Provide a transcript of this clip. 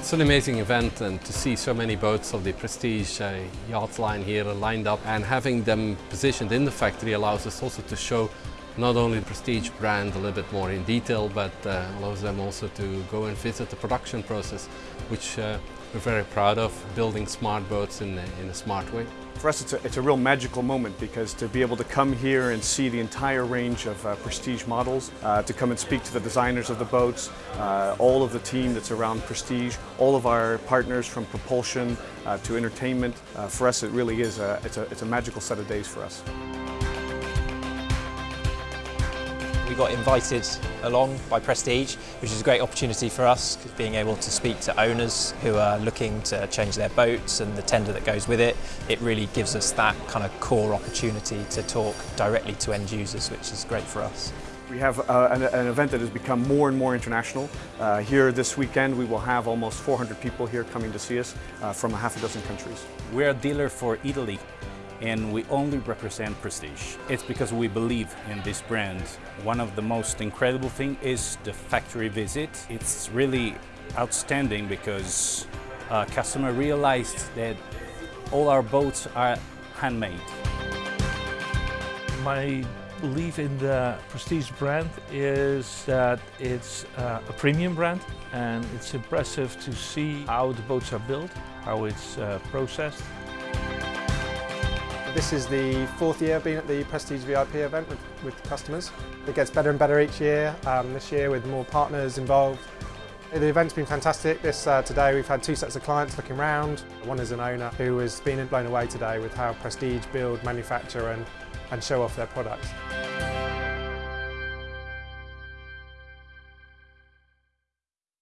It's an amazing event and to see so many boats of the Prestige uh, yacht line here lined up and having them positioned in the factory allows us also to show not only the Prestige brand a little bit more in detail but uh, allows them also to go and visit the production process which uh, we're very proud of, building smart boats in, in a smart way. For us it's a, it's a real magical moment because to be able to come here and see the entire range of uh, Prestige models, uh, to come and speak to the designers of the boats, uh, all of the team that's around Prestige, all of our partners from propulsion uh, to entertainment, uh, for us it really is a, it's, a, it's a magical set of days for us. We got invited along by Prestige, which is a great opportunity for us, being able to speak to owners who are looking to change their boats and the tender that goes with it. It really gives us that kind of core opportunity to talk directly to end users, which is great for us. We have uh, an, an, event that has become more and more international. Uh, here this weekend we will have almost 400 people here coming to see us uh, from a half a dozen countries. We're a dealer for Italy and we only represent Prestige. It's because we believe in this brand. One of the most incredible thing is the factory visit. It's really outstanding because a customer realized that all our boats are handmade. My belief in the Prestige brand is that it's uh, a premium brand and it's impressive to see how the boats are built, how it's uh, processed this is the fourth year being at the Prestige VIP event with, with customers. It gets better and better each year, um, this year with more partners involved. The event's been fantastic. This uh, Today we've had two sets of clients looking around. One is an owner who has been blown away today with how Prestige build, manufacture and, and show off their products.